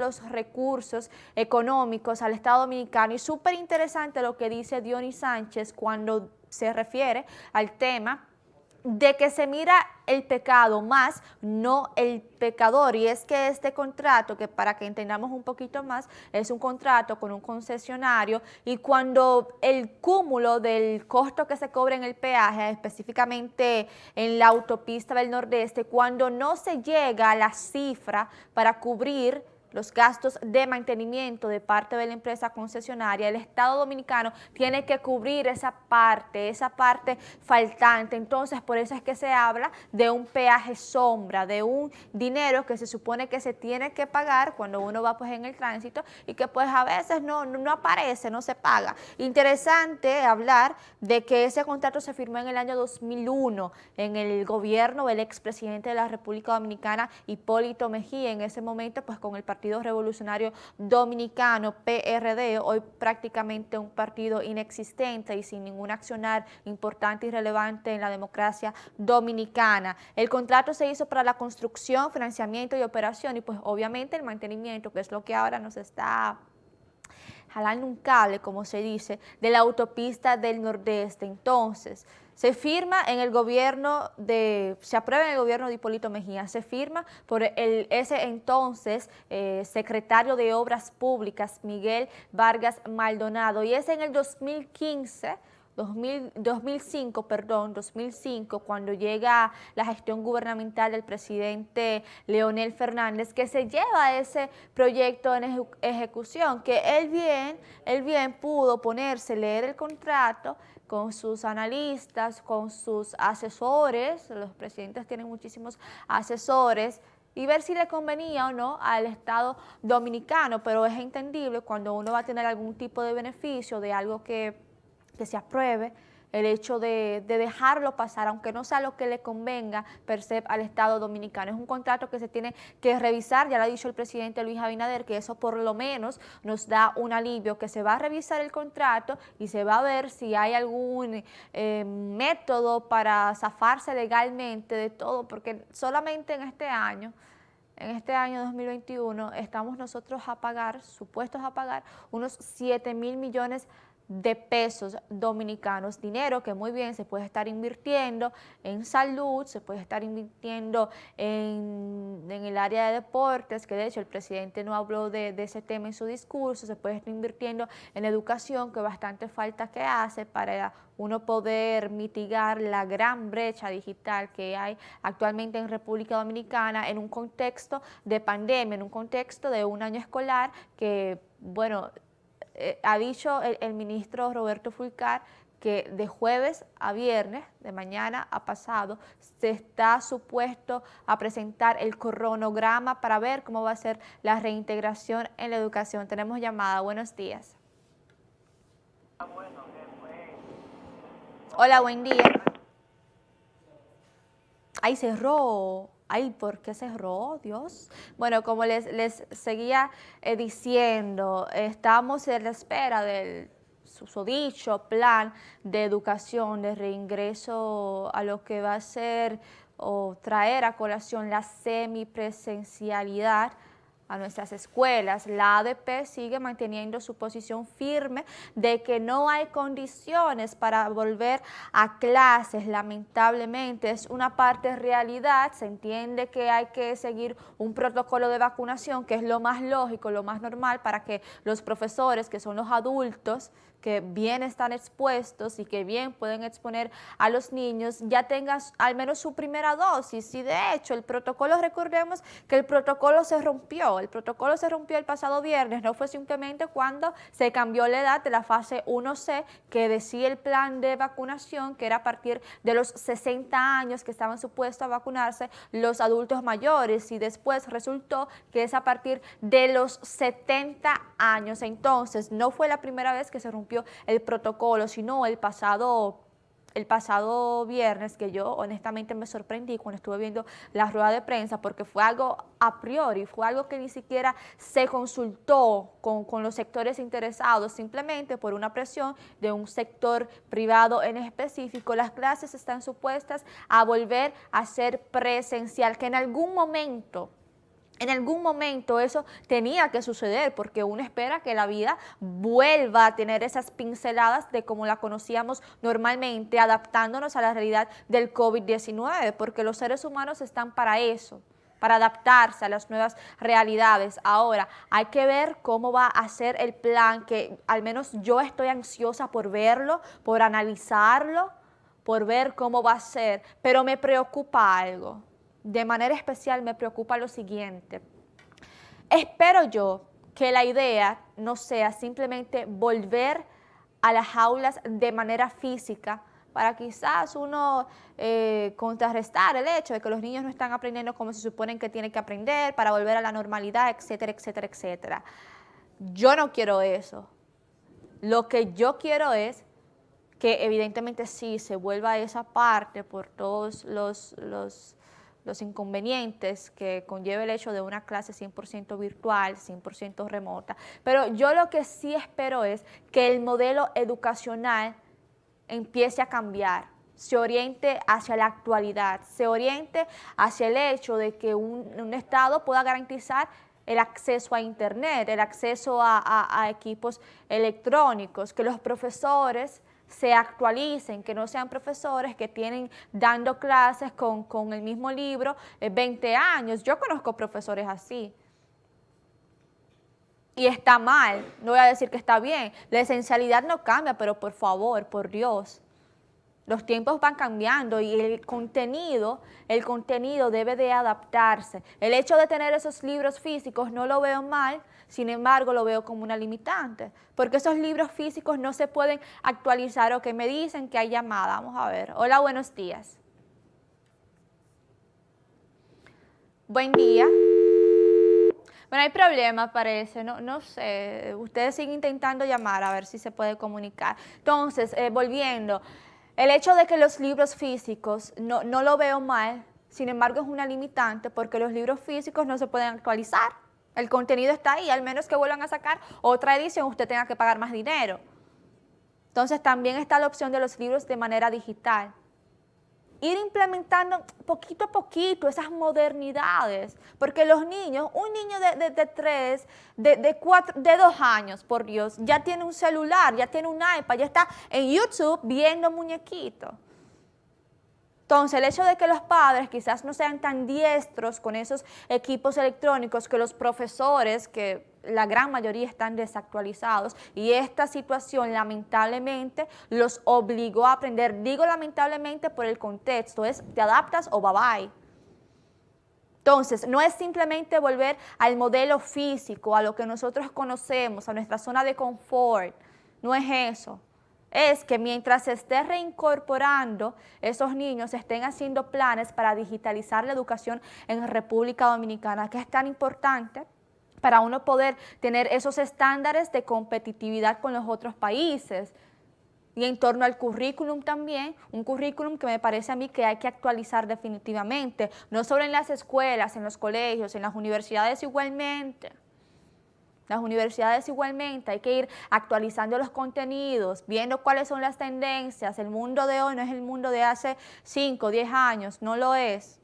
los recursos económicos al Estado Dominicano y súper interesante lo que dice Dionis Sánchez cuando se refiere al tema de que se mira el pecado más, no el pecador. Y es que este contrato, que para que entendamos un poquito más, es un contrato con un concesionario y cuando el cúmulo del costo que se cobra en el peaje, específicamente en la autopista del Nordeste, cuando no se llega a la cifra para cubrir los gastos de mantenimiento de parte de la empresa concesionaria, el Estado Dominicano tiene que cubrir esa parte, esa parte faltante. Entonces, por eso es que se habla de un peaje sombra, de un dinero que se supone que se tiene que pagar cuando uno va pues en el tránsito y que pues a veces no, no aparece, no se paga. Interesante hablar de que ese contrato se firmó en el año 2001 en el gobierno del expresidente de la República Dominicana, Hipólito Mejía, en ese momento pues con el partido Partido Revolucionario Dominicano, PRD, hoy prácticamente un partido inexistente y sin ningún accionar importante y relevante en la democracia dominicana. El contrato se hizo para la construcción, financiamiento y operación y pues obviamente el mantenimiento, que es lo que ahora nos está jalando un cable, como se dice, de la autopista del Nordeste. Entonces, se firma en el gobierno de, se aprueba en el gobierno de Hipólito Mejía, se firma por el, ese entonces eh, secretario de Obras Públicas, Miguel Vargas Maldonado, y es en el 2015 2005, perdón, 2005, cuando llega la gestión gubernamental del presidente Leonel Fernández, que se lleva ese proyecto en ejecución, que él bien, él bien pudo ponerse, leer el contrato con sus analistas, con sus asesores, los presidentes tienen muchísimos asesores, y ver si le convenía o no al Estado dominicano, pero es entendible cuando uno va a tener algún tipo de beneficio de algo que que se apruebe el hecho de, dejarlo pasar, aunque no sea lo que le convenga per se al Estado Dominicano. Es un contrato que se tiene que revisar, ya lo ha dicho el presidente Luis Abinader, que eso por lo menos nos da un alivio, que se va a revisar el contrato y se va a ver si hay algún eh, método para zafarse legalmente de todo, porque solamente en este año en este año 2021 estamos nosotros a pagar, supuestos a pagar, unos 7 mil millones de de pesos dominicanos, dinero que muy bien se puede estar invirtiendo en salud, se puede estar invirtiendo en, el área de deportes, que de hecho el presidente no habló de, ese tema en su discurso, se puede estar invirtiendo en educación, que bastante falta que hace para uno poder mitigar la gran brecha digital que hay actualmente en República Dominicana en un contexto de pandemia, en un contexto de un año escolar que, bueno, eh, ha dicho el, ministro Roberto Fulcar que de jueves a viernes, de mañana a pasado, se está supuesto a presentar el cronograma para ver cómo va a ser la reintegración en la educación. Tenemos llamada. Buenos días. Hola, buen día. Ahí cerró. Ay, ¿por qué cerró, Dios? Bueno, como les, les seguía eh, diciendo, estamos en la espera del susodicho plan de educación, de reingreso a lo que va a ser o traer a colación la semipresencialidad a nuestras escuelas. La ADP sigue manteniendo su posición firme de que no hay condiciones para volver a clases, lamentablemente. Es una parte realidad, se entiende que hay que seguir un protocolo de vacunación, que es lo más lógico, lo más normal para que los profesores, que son los adultos, que bien están expuestos y que bien pueden exponer a los niños, ya tengan al menos su primera dosis. Y de hecho, el protocolo, recordemos que el protocolo se rompió, el protocolo se rompió el pasado viernes, no fue simplemente cuando se cambió la edad de la fase 1C, que decía el plan de vacunación, que era a partir de los 60 años que estaban supuestos a vacunarse los adultos mayores, y después resultó que es a partir de los 70 años. Entonces, no fue la primera vez que se rompió el protocolo, sino el pasado el pasado viernes que yo honestamente me sorprendí cuando estuve viendo la rueda de prensa porque fue algo a priori, fue algo que ni siquiera se consultó con, con, los sectores interesados, simplemente por una presión de un sector privado en específico. Las clases están supuestas a volver a ser presencial, que en algún momento en algún momento eso tenía que suceder porque uno espera que la vida vuelva a tener esas pinceladas de como la conocíamos normalmente, adaptándonos a la realidad del COVID-19, porque los seres humanos están para eso para adaptarse a las nuevas realidades. Ahora, hay que ver cómo va a ser el plan, que al menos yo estoy ansiosa por verlo, por analizarlo, por ver cómo va a ser, pero me preocupa algo de manera especial me preocupa lo siguiente. Espero yo que la idea no sea simplemente volver a las aulas de manera física para quizás uno eh, contrarrestar el hecho de que los niños no están aprendiendo como se suponen que tienen que aprender para volver a la normalidad, etcétera, etcétera, etcétera. Yo no quiero eso. Lo que yo quiero es que evidentemente sí se vuelva a esa parte por todos los, los los inconvenientes que conlleva el hecho de una clase 100% virtual, 100% remota. Pero yo lo que sí espero es que el modelo educacional empiece a cambiar, se oriente hacia la actualidad, se oriente hacia el hecho de que un, Estado pueda garantizar el acceso a Internet, el acceso a equipos electrónicos, que los profesores se actualicen, que no sean profesores que tienen dando clases con, el mismo libro 20 eh, años. Yo conozco profesores así. Y está mal, no voy a decir que está bien. La esencialidad no cambia, pero por favor, por Dios, los tiempos van cambiando y el contenido, el contenido debe de adaptarse. El hecho de tener esos libros físicos no lo veo mal, sin embargo lo veo como una limitante, porque esos libros físicos no se pueden actualizar o que me dicen que hay llamada. Vamos a ver. Hola, buenos días. Buen día. Bueno, hay problema, parece, no, no sé, ustedes siguen intentando llamar a ver si se puede comunicar. Entonces, eh, volviendo, el hecho de que los libros físicos no, no lo veo mal, sin embargo es una limitante porque los libros físicos no se pueden actualizar. El contenido está ahí, al menos que vuelvan a sacar otra edición, usted tenga que pagar más dinero. Entonces también está la opción de los libros de manera digital ir implementando poquito a poquito esas modernidades, porque los niños, un niño de, de, tres, de, de, cuatro, de dos años, por Dios, ya tiene un celular, ya tiene un iPad, ya está en YouTube viendo muñequitos. Entonces, el hecho de que los padres quizás no sean tan diestros con esos equipos electrónicos que los profesores, que la gran mayoría están desactualizados y esta situación lamentablemente los obligó a aprender. Digo lamentablemente por el contexto, es te adaptas o bye bye. Entonces, no es simplemente volver al modelo físico, a lo que nosotros conocemos, a nuestra zona de confort, no es eso es que mientras se esté reincorporando, esos niños estén haciendo planes para digitalizar la educación en República Dominicana, que es tan importante para uno poder tener esos estándares de competitividad con los otros países. Y en torno al currículum también, un currículum que me parece a mí que hay que actualizar definitivamente, no solo en las escuelas, en los colegios, en las universidades igualmente. Las universidades igualmente hay que ir actualizando los contenidos, viendo cuáles son las tendencias. El mundo de hoy no es el mundo de hace 5, 10 años, no lo es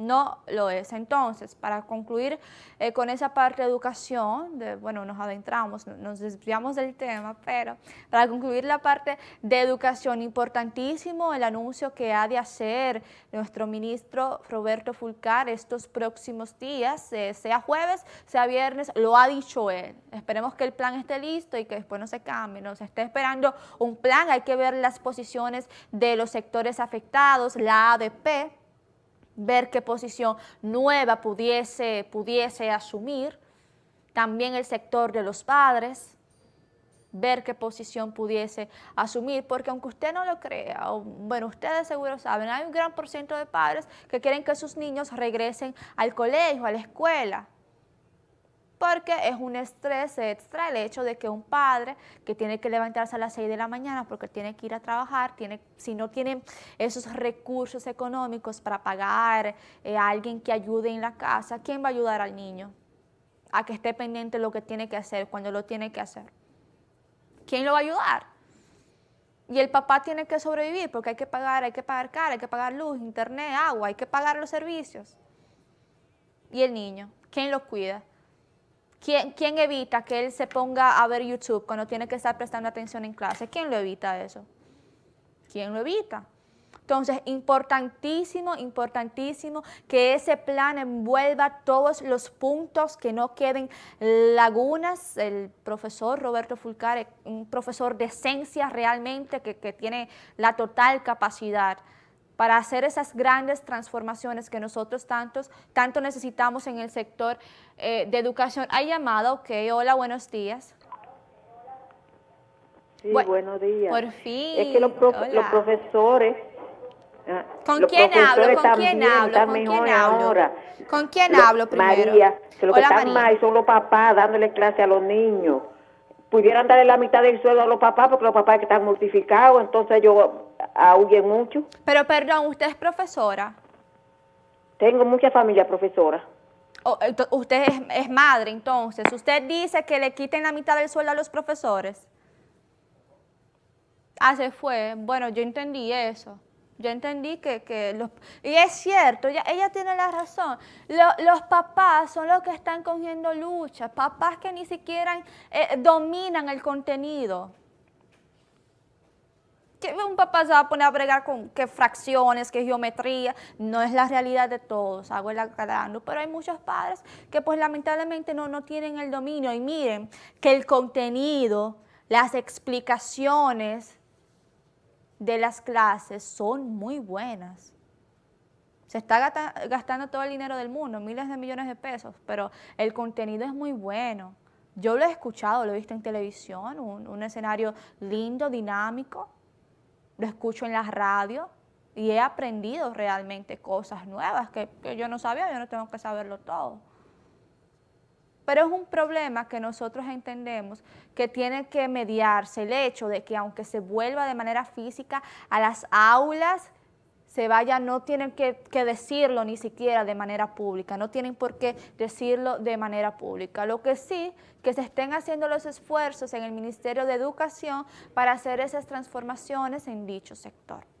no lo es. Entonces, para concluir eh, con esa parte de educación, bueno, nos adentramos, nos desviamos del tema, pero para concluir la parte de educación, importantísimo el anuncio que ha de hacer nuestro ministro Roberto Fulcar estos próximos días, eh, sea jueves, sea viernes, lo ha dicho él. Esperemos que el plan esté listo y que después no se cambie, nos esté esperando un plan, hay que ver las posiciones de los sectores afectados, la ADP, ver qué posición nueva pudiese, pudiese asumir, también el sector de los padres, ver qué posición pudiese asumir, porque aunque usted no lo crea, bueno, ustedes seguro saben, hay un gran porcentaje de padres que quieren que sus niños regresen al colegio, a la escuela, porque es un estrés extra el hecho de que un padre que tiene que levantarse a las 6 de la mañana porque tiene que ir a trabajar, tiene, si no tiene esos recursos económicos para pagar eh, a alguien que ayude en la casa, ¿quién va a ayudar al niño? A que esté pendiente de lo que tiene que hacer cuando lo tiene que hacer. ¿Quién lo va a ayudar? Y el papá tiene que sobrevivir porque hay que pagar, hay que pagar cara, hay que pagar luz, internet, agua, hay que pagar los servicios. ¿Y el niño? ¿Quién lo cuida? ¿Quién, ¿Quién, evita que él se ponga a ver YouTube cuando tiene que estar prestando atención en clase? ¿Quién lo evita eso? ¿Quién lo evita? Entonces, importantísimo, importantísimo que ese plan envuelva todos los puntos, que no queden lagunas. El profesor Roberto Fulcare, un profesor de esencia realmente, que tiene la total capacidad para hacer esas grandes transformaciones que nosotros tantos, tanto necesitamos en el sector eh, de educación. ¿Hay llamado? Ok, hola, buenos días. Sí, buenos días. Por fin. Es que los, los profesores... Ah, ¿Con quién hablo? ¿Con quién hablo? ¿Con quién hablo? Ahora. ¿Con quién hablo primero? María, que lo que están mal son los papás dándole clase a los niños. Pudieran darle la mitad del sueldo a los papás porque los papás que están mortificados, entonces ellos ahuyen mucho. Pero perdón, ¿usted es profesora? Tengo mucha familia profesora. usted es, madre, entonces. ¿Usted dice que le quiten la mitad del sueldo a los profesores? Ah, se fue. Bueno, yo entendí eso. Yo entendí que, que los... Y es cierto, ella, ella tiene la razón. los papás son los que están cogiendo lucha. Papás que ni siquiera eh, dominan el contenido que un papá se va a poner a bregar con qué fracciones, qué geometría, no es la realidad de todos, hago el aclarando, pero hay muchos padres que pues lamentablemente no, no tienen el dominio y miren que el contenido, las explicaciones de las clases son muy buenas. Se está gastando todo el dinero del mundo, miles de millones de pesos, pero el contenido es muy bueno. Yo lo he escuchado, lo he visto en televisión, un, un escenario lindo, dinámico, lo escucho en la radio y he aprendido realmente cosas nuevas que, yo no sabía, yo no tengo que saberlo todo. Pero es un problema que nosotros entendemos que tiene que mediarse el hecho de que aunque se vuelva de manera física a las aulas, se vaya, no tienen que, que, decirlo ni siquiera de manera pública, no tienen por qué decirlo de manera pública. Lo que sí, que se estén haciendo los esfuerzos en el Ministerio de Educación para hacer esas transformaciones en dicho sector.